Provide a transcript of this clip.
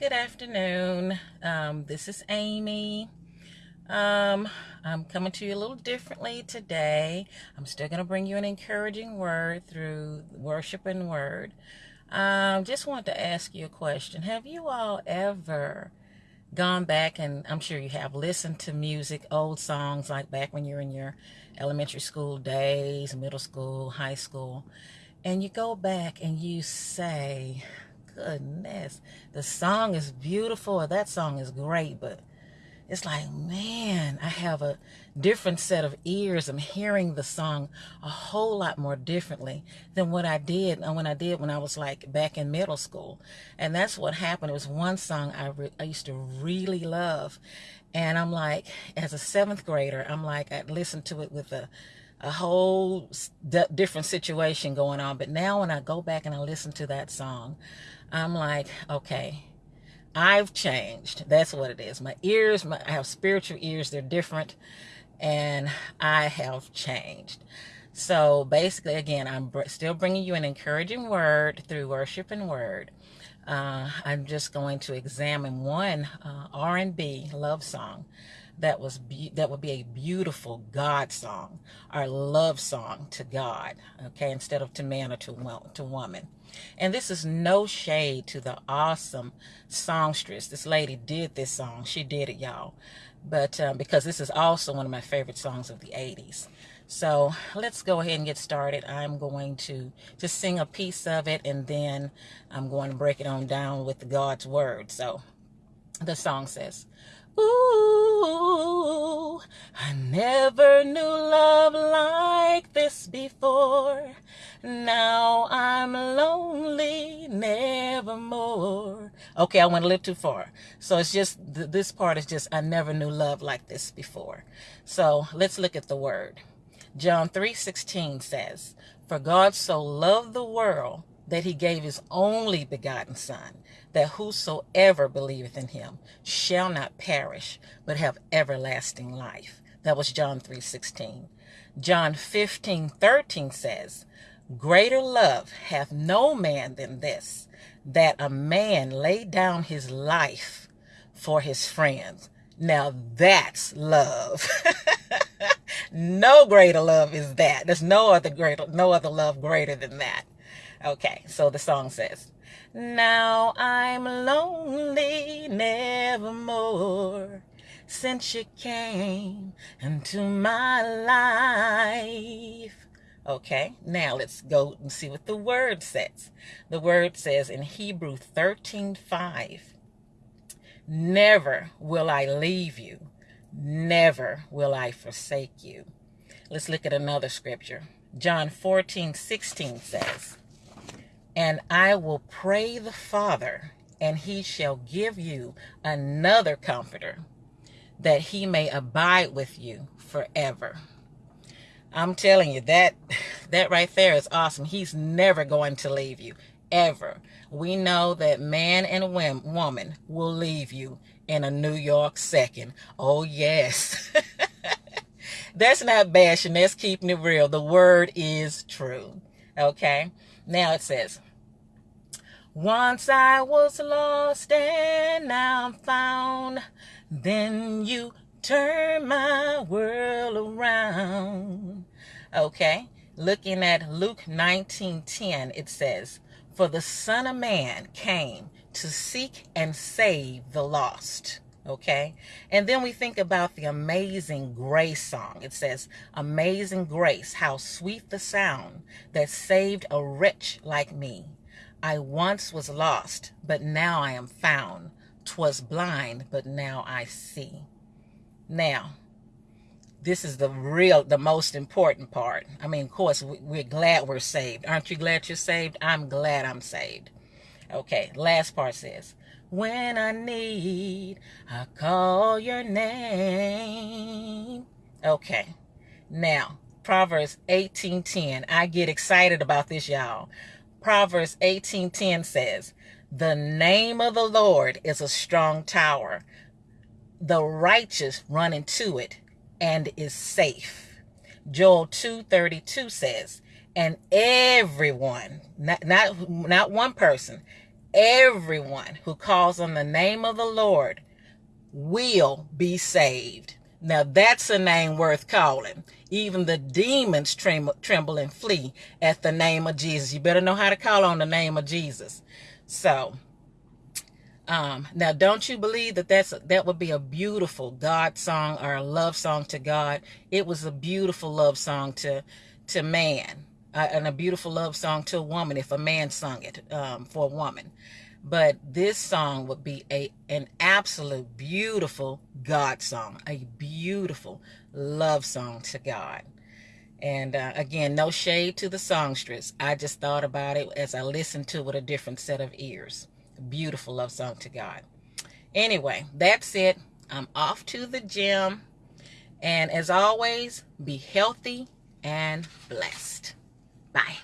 Good afternoon. Um, this is Amy. Um, I'm coming to you a little differently today. I'm still going to bring you an encouraging word through worship and word. Um, just want to ask you a question. Have you all ever gone back and I'm sure you have listened to music, old songs like back when you're in your elementary school days, middle school, high school, and you go back and you say, goodness, the song is beautiful, that song is great, but it's like, man, I have a different set of ears. I'm hearing the song a whole lot more differently than what I did and when I did when I was like back in middle school. And that's what happened. It was one song I, I used to really love. And I'm like, as a seventh grader, I'm like, I listened to it with a, a whole different situation going on. But now when I go back and I listen to that song, I'm like, okay, I've changed. That's what it is. My ears, my, I have spiritual ears. They're different. And I have changed. So basically, again, I'm still bringing you an encouraging word through worship and word. Uh, I'm just going to examine one uh, R&B love song that was that would be a beautiful God song our love song to God, okay, instead of to man or to to woman. And this is no shade to the awesome songstress. This lady did this song. She did it, y'all. But um, because this is also one of my favorite songs of the 80s. So let's go ahead and get started. I'm going to just sing a piece of it and then I'm going to break it on down with God's word. So the song says, Ooh, I never knew love like this before. Now I'm lonely, nevermore. Okay, I went a little too far. So it's just, this part is just, I never knew love like this before. So let's look at the word. John 3.16 says, For God so loved the world that he gave his only begotten Son, that whosoever believeth in him shall not perish, but have everlasting life. That was John 3.16. John 15.13 says, Greater love hath no man than this, that a man lay down his life for his friends. Now that's love. no greater love is that. There's no other greater, no other love greater than that. Okay, so the song says, Now I'm lonely nevermore since you came into my life. Okay, now let's go and see what the word says. The word says in Hebrew 13 5, Never will I leave you, never will I forsake you. Let's look at another scripture. John 14 16 says, and I will pray the Father, and he shall give you another comforter, that he may abide with you forever. I'm telling you that that right there is awesome. He's never going to leave you ever. We know that man and woman will leave you in a New York second. Oh yes. that's not bashing. That's keeping it real. The word is true. Okay. Now it says, Once I was lost and now I'm found. Then you turn my world around. Okay. Looking at Luke 19:10, it says, For the Son of Man came to seek and save the lost. Okay. And then we think about the amazing grace song. It says, Amazing grace, how sweet the sound that saved a wretch like me. I once was lost, but now I am found. Twas blind, but now I see. Now, this is the real, the most important part. I mean, of course, we're glad we're saved. Aren't you glad you're saved? I'm glad I'm saved. Okay, last part says, when I need, I call your name. Okay. Now, Proverbs 18:10. I get excited about this, y'all. Proverbs 18:10 says, "The name of the Lord is a strong tower. The righteous run into it and is safe." Joel 2:32 says, "And everyone, not not not one person, everyone who calls on the name of the Lord will be saved. Now that's a name worth calling. Even the demons tremble, tremble and flee at the name of Jesus. You better know how to call on the name of Jesus. So, um, now don't you believe that that's that would be a beautiful God song or a love song to God? It was a beautiful love song to to man uh, and a beautiful love song to a woman if a man sung it um, for a woman. But this song would be a an absolute beautiful God song, a beautiful love song to God. And uh, again, no shade to the songstress. I just thought about it as I listened to it with a different set of ears. Beautiful love song to God. Anyway, that's it. I'm off to the gym. And as always, be healthy and blessed. Bye.